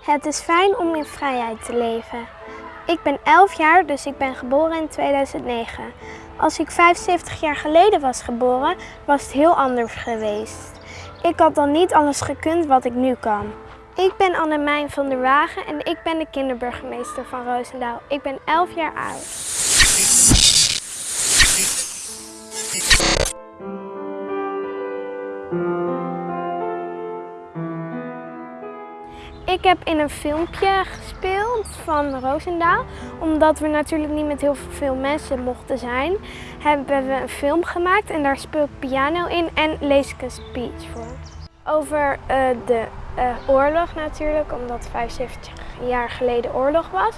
Het is fijn om in vrijheid te leven. Ik ben 11 jaar, dus ik ben geboren in 2009. Als ik 75 jaar geleden was geboren, was het heel anders geweest. Ik had dan niet alles gekund wat ik nu kan. Ik ben Annemijn van der Wagen en ik ben de kinderburgemeester van Roosendaal. Ik ben 11 jaar oud. Ik heb in een filmpje gespeeld van Roosendaal. Omdat we natuurlijk niet met heel veel mensen mochten zijn, hebben we een film gemaakt en daar speel ik piano in en lees ik een speech voor. Over uh, de uh, oorlog natuurlijk, omdat 75 jaar geleden oorlog was.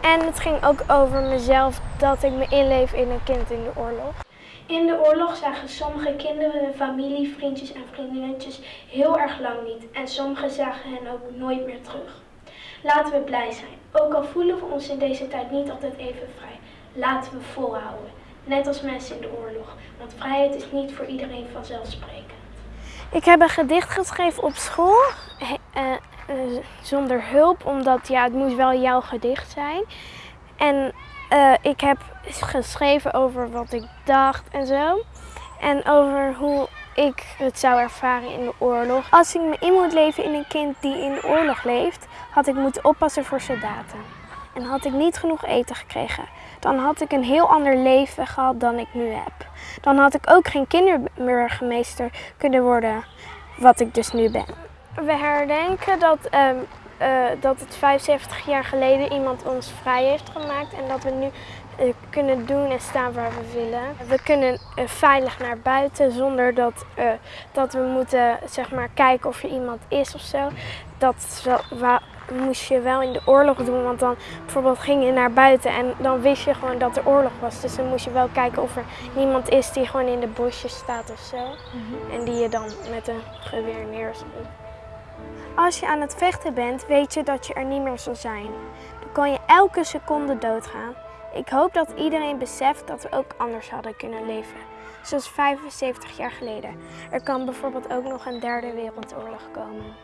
En het ging ook over mezelf, dat ik me inleef in een kind in de oorlog. In de oorlog zagen sommige kinderen hun familie, vriendjes en vriendinnetjes heel erg lang niet. En sommigen zagen hen ook nooit meer terug. Laten we blij zijn. Ook al voelen we ons in deze tijd niet altijd even vrij. Laten we volhouden. Net als mensen in de oorlog. Want vrijheid is niet voor iedereen vanzelfsprekend. Ik heb een gedicht geschreven op school. Uh, uh, zonder hulp, omdat ja, het moest wel jouw gedicht zijn. En uh, ik heb geschreven over wat ik dacht en zo. En over hoe ik het zou ervaren in de oorlog. Als ik me in moet leven in een kind die in de oorlog leeft, had ik moeten oppassen voor soldaten. En had ik niet genoeg eten gekregen, dan had ik een heel ander leven gehad dan ik nu heb. Dan had ik ook geen kinderburgemeester kunnen worden, wat ik dus nu ben. We herdenken dat um, uh, dat het 75 jaar geleden iemand ons vrij heeft gemaakt en dat we nu uh, kunnen doen en staan waar we willen. We kunnen uh, veilig naar buiten zonder dat, dat we moeten zeg maar, kijken of er iemand is of zo. Dat moest je wel in de oorlog doen, want dan bijvoorbeeld ging je naar buiten en dan wist je gewoon dat er oorlog was. Dus dan moest je wel kijken of er niemand is die gewoon in de bosjes staat of zo. Mm -hmm. En die je dan met een geweer neerzet. Als je aan het vechten bent, weet je dat je er niet meer zal zijn. Dan kan je elke seconde doodgaan. Ik hoop dat iedereen beseft dat we ook anders hadden kunnen leven. Zoals 75 jaar geleden. Er kan bijvoorbeeld ook nog een derde wereldoorlog komen.